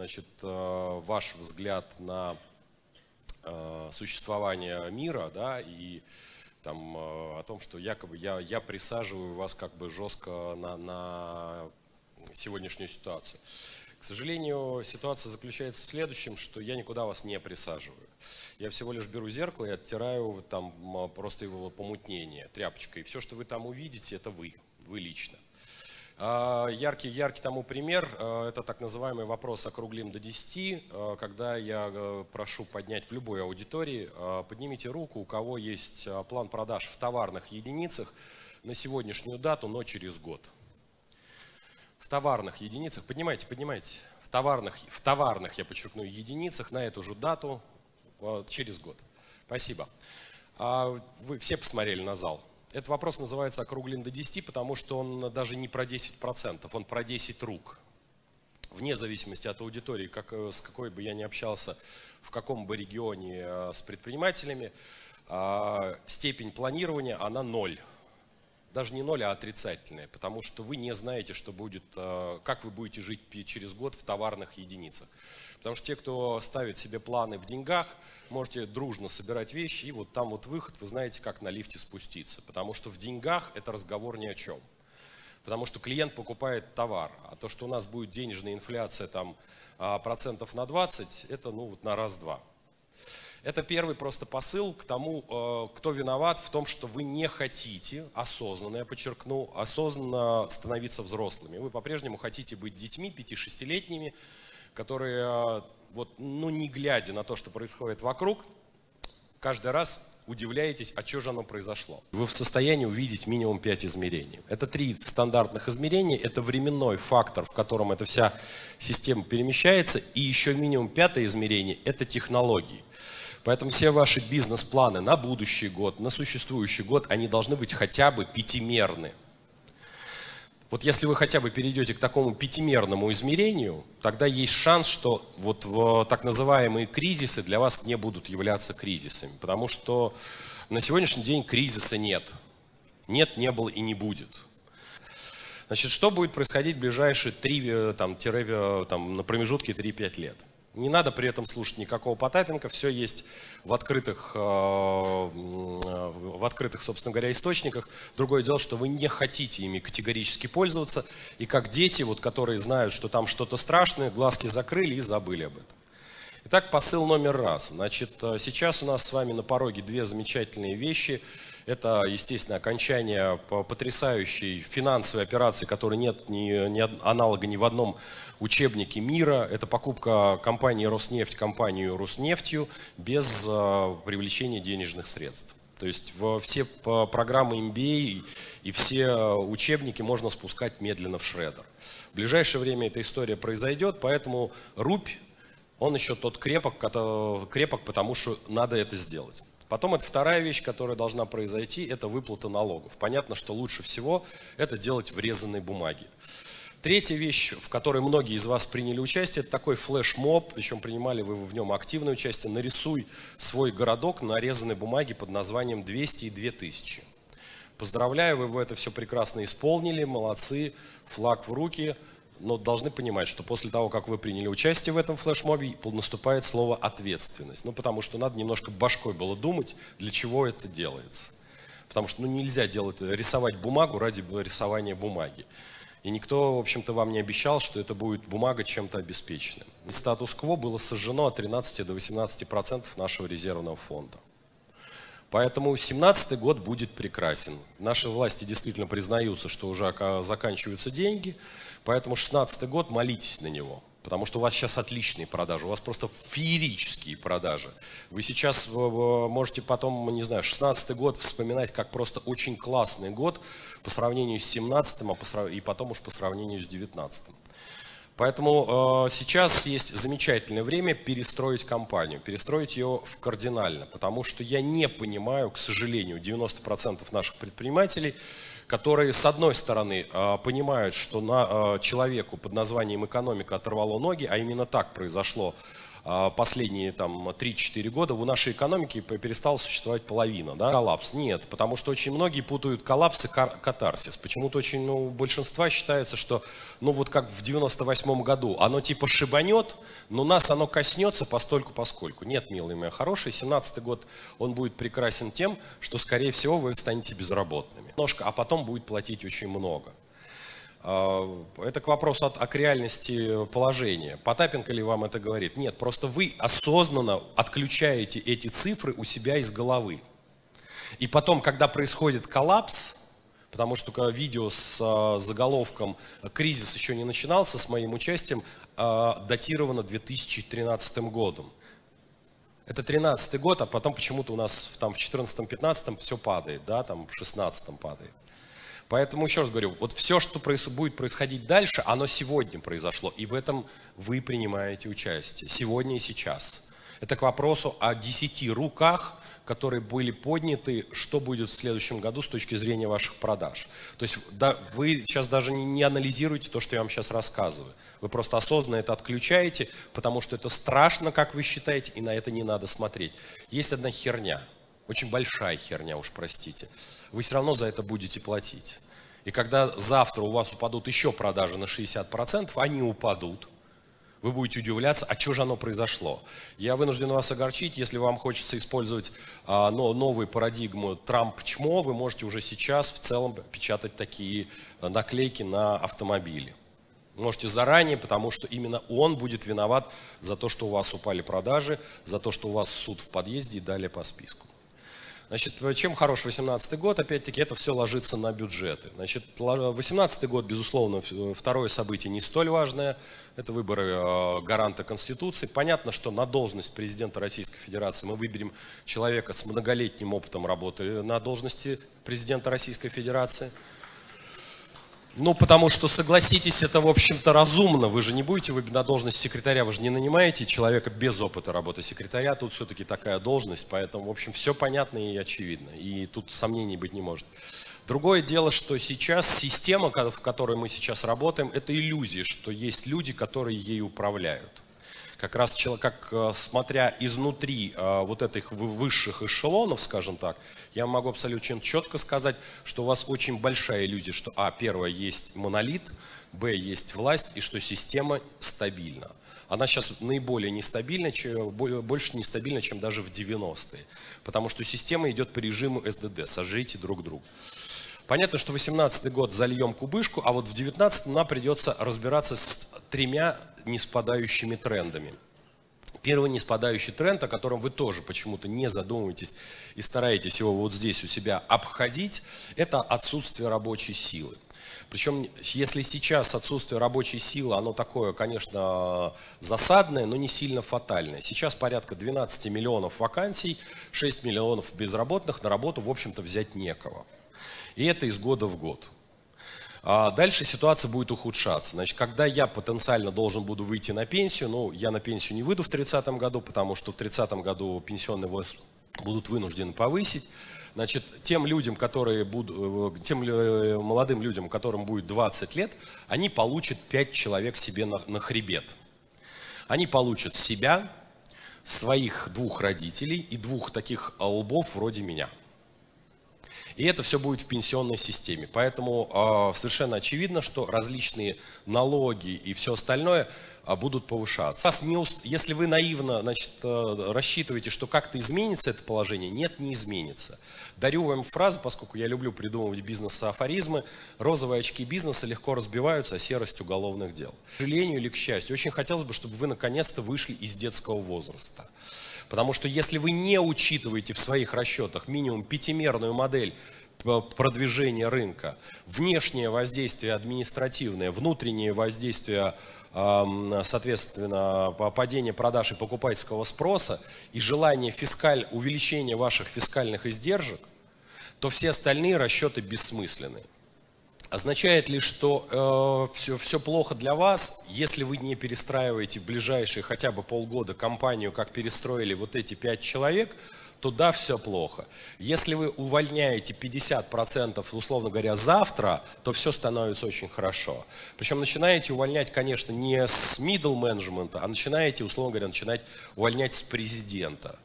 значит, э, ваш взгляд на э, существование мира, да, и там, о том, что якобы я, я присаживаю вас как бы жестко на, на сегодняшнюю ситуацию. К сожалению, ситуация заключается в следующем, что я никуда вас не присаживаю. Я всего лишь беру зеркало и оттираю там просто его помутнение тряпочкой. И все, что вы там увидите, это вы, вы лично. Яркий, яркий тому пример, а, это так называемый вопрос округлим до 10, а, когда я прошу поднять в любой аудитории, а, поднимите руку, у кого есть план продаж в товарных единицах на сегодняшнюю дату, но через год. В товарных единицах, поднимайте, поднимайте, в товарных, в товарных, я подчеркну, единицах на эту же дату через год. Спасибо. Вы все посмотрели на зал. Этот вопрос называется округлен до 10, потому что он даже не про 10%, он про 10 рук. Вне зависимости от аудитории, как, э, с какой бы я ни общался, в каком бы регионе э, с предпринимателями, а, степень планирования, она ноль. Даже не ноль, а отрицательная, потому что вы не знаете, что будет, э, как вы будете жить через год в товарных единицах. Потому что те, кто ставит себе планы в деньгах, можете дружно собирать вещи, и вот там вот выход, вы знаете, как на лифте спуститься. Потому что в деньгах это разговор ни о чем. Потому что клиент покупает товар, а то, что у нас будет денежная инфляция там а, процентов на 20, это ну вот на раз-два. Это первый просто посыл к тому, э, кто виноват в том, что вы не хотите осознанно, я подчеркну, осознанно становиться взрослыми. Вы по-прежнему хотите быть детьми 5-6-летними, которые, а, вот, ну не глядя на то, что происходит вокруг, каждый раз удивляетесь, а что же оно произошло. Вы в состоянии увидеть минимум 5 измерений. Это три стандартных измерения, это временной фактор, в котором эта вся система перемещается, и еще минимум пятое измерение – это технологии. Поэтому все ваши бизнес-планы на будущий год, на существующий год, они должны быть хотя бы пятимерны. Вот если вы хотя бы перейдете к такому пятимерному измерению, тогда есть шанс, что вот так называемые кризисы для вас не будут являться кризисами. Потому что на сегодняшний день кризиса нет. Нет, не было и не будет. Значит, что будет происходить в ближайшие 3, э, там, тире, э, там, на промежутке 3-5 лет? Не надо при этом слушать никакого Потапенко, все есть в открытых, э, в открытых, собственно говоря, источниках. Другое дело, что вы не хотите ими категорически пользоваться, и как дети, вот, которые знают, что там что-то страшное, глазки закрыли и забыли об этом. Итак, посыл номер раз. Значит, э, сейчас у нас с вами на пороге две замечательные вещи. Это, естественно, окончание потрясающей финансовой операции, которой нет ни, ни аналога ни в одном учебники мира. Это покупка компании Роснефть компанию Роснефтью без э, привлечения денежных средств. То есть все программы MBA и все учебники можно спускать медленно в шредер. В ближайшее время эта история произойдет, поэтому рубь, он еще тот крепок, крепок, потому что надо это сделать. Потом это вторая вещь, которая должна произойти, это выплата налогов. Понятно, что лучше всего это делать в резанной бумаге. Третья вещь, в которой многие из вас приняли участие, это такой флешмоб, причем принимали вы в нем активное участие. Нарисуй свой городок на нарезанной бумаге под названием 200 и 2000. Поздравляю, вы это все прекрасно исполнили, молодцы, флаг в руки. Но должны понимать, что после того, как вы приняли участие в этом флешмобе, наступает слово «ответственность». Ну, потому что надо немножко башкой было думать, для чего это делается. Потому что ну, нельзя делать, рисовать бумагу ради рисования бумаги. И никто, в общем-то, вам не обещал, что это будет бумага чем-то обеспеченным. Статус-кво было сожжено от 13 до 18% процентов нашего резервного фонда. Поэтому 2017 год будет прекрасен. Наши власти действительно признаются, что уже заканчиваются деньги, поэтому 2016 год молитесь на него. Потому что у вас сейчас отличные продажи, у вас просто феерические продажи. Вы сейчас можете потом, не знаю, 16 год вспоминать как просто очень классный год по сравнению с 17 а и потом уж по сравнению с 19 Поэтому э, сейчас есть замечательное время перестроить компанию, перестроить ее в кардинально, потому что я не понимаю, к сожалению, 90% наших предпринимателей – которые, с одной стороны, а, понимают, что на а, человеку под названием экономика оторвало ноги, а именно так произошло последние там 3-4 года у нашей экономики перестала существовать половина, да, коллапс. Нет, потому что очень многие путают коллапс и катарсис. Почему-то очень, ну, у большинства считается, что, ну, вот как в 98 году, оно типа шибанет, но нас оно коснется постольку поскольку. Нет, милые мои хорошие, 17 год, он будет прекрасен тем, что, скорее всего, вы станете безработными. Немножко, а потом будет платить очень много. А, это к вопросу о, к реальности положения. Потапенко ли вам это говорит? Нет, просто вы осознанно отключаете эти цифры у себя из головы. И потом, когда происходит коллапс, потому что видео с а, заголовком «Кризис еще не начинался» с моим участием а, датировано 2013 годом. Это 13 год, а потом почему-то у нас там в 14-15 все падает, да, там в 16 падает. Поэтому еще раз говорю, вот все, что будет происходить дальше, оно сегодня произошло, и в этом вы принимаете участие, сегодня и сейчас. Это к вопросу о десяти руках, которые были подняты, что будет в следующем году с точки зрения ваших продаж. То есть да, вы сейчас даже не, не анализируете то, что я вам сейчас рассказываю. Вы просто осознанно это отключаете, потому что это страшно, как вы считаете, и на это не надо смотреть. Есть одна херня, очень большая херня, уж простите вы все равно за это будете платить. И когда завтра у вас упадут еще продажи на 60%, они упадут. Вы будете удивляться, а что же оно произошло? Я вынужден вас огорчить, если вам хочется использовать а, но, новую парадигму Трамп-чмо, вы можете уже сейчас в целом печатать такие а, наклейки на автомобили. Можете заранее, потому что именно он будет виноват за то, что у вас упали продажи, за то, что у вас суд в подъезде и далее по списку. Значит, чем хорош 2018 год? Опять-таки, это все ложится на бюджеты. Значит, 2018 год, безусловно, второе событие не столь важное. Это выборы э, гаранта Конституции. Понятно, что на должность президента Российской Федерации мы выберем человека с многолетним опытом работы на должности президента Российской Федерации – ну, потому что, согласитесь, это, в общем-то, разумно. Вы же не будете, вы на должность секретаря, вы же не нанимаете человека без опыта работы секретаря. Тут все-таки такая должность, поэтому, в общем, все понятно и очевидно. И тут сомнений быть не может. Другое дело, что сейчас система, в которой мы сейчас работаем, это иллюзия, что есть люди, которые ей управляют как раз как э, смотря изнутри э, вот этих высших эшелонов, скажем так, я могу абсолютно четко сказать, что у вас очень большая иллюзия, что а, первое, есть монолит, б, есть власть, и что система стабильна. Она сейчас наиболее нестабильна, больше нестабильна, чем даже в 90-е. Потому что система идет по режиму СДД, сожрите друг друга. Понятно, что 18 год зальем кубышку, а вот в 19 нам придется разбираться с тремя неспадающими трендами. Первый неспадающий тренд, о котором вы тоже почему-то не задумываетесь и стараетесь его вот здесь у себя обходить, это отсутствие рабочей силы. Причем, если сейчас отсутствие рабочей силы, оно такое, конечно, засадное, но не сильно фатальное. Сейчас порядка 12 миллионов вакансий, 6 миллионов безработных, на работу, в общем-то, взять некого. И это из года в год. А дальше ситуация будет ухудшаться. Значит, когда я потенциально должен буду выйти на пенсию, ну, я на пенсию не выйду в 30 году, потому что в 30 году пенсионный возраст будут вынуждены повысить. Значит, тем людям, которые будут, э, тем э, молодым людям, которым будет 20 лет, они получат 5 человек себе на, на хребет. Они получат себя, своих двух родителей и двух таких лбов вроде меня – и это все будет в пенсионной системе. Поэтому э, совершенно очевидно, что различные налоги и все остальное э, будут повышаться. Если вы наивно значит, э, рассчитываете, что как-то изменится это положение, нет, не изменится. Дарю вам фразу, поскольку я люблю придумывать бизнес-афоризмы. Розовые очки бизнеса легко разбиваются, а серость уголовных дел. К сожалению или к счастью, очень хотелось бы, чтобы вы наконец-то вышли из детского возраста. Потому что если вы не учитываете в своих расчетах минимум пятимерную модель продвижения рынка, внешнее воздействие административное, внутреннее воздействие, соответственно, падение продаж и покупательского спроса и желание фискаль, увеличения ваших фискальных издержек, то все остальные расчеты бессмысленны. Означает ли, что э, все, все плохо для вас, если вы не перестраиваете в ближайшие хотя бы полгода компанию, как перестроили вот эти пять человек, то да, все плохо. Если вы увольняете 50%, условно говоря, завтра, то все становится очень хорошо. Причем начинаете увольнять, конечно, не с middle management, а начинаете, условно говоря, начинать увольнять с президента.